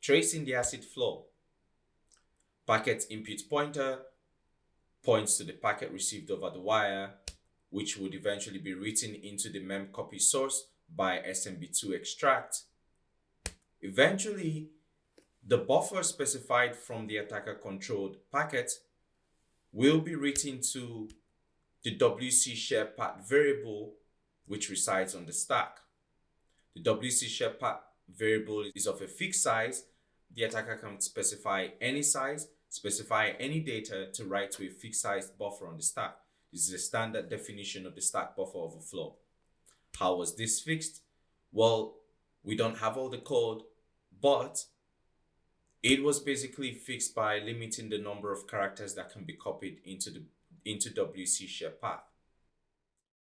tracing the ACID flow. Packet input pointer points to the packet received over the wire, which would eventually be written into the memcpy source by SMB2 extract. Eventually, the buffer specified from the attacker controlled packet will be written to the WC share path variable which resides on the stack. The WC share path variable is of a fixed size. The attacker can specify any size, specify any data to write to a fixed sized buffer on the stack. This is a standard definition of the stack buffer overflow. How was this fixed? Well, we don't have all the code, but it was basically fixed by limiting the number of characters that can be copied into the into WC share path.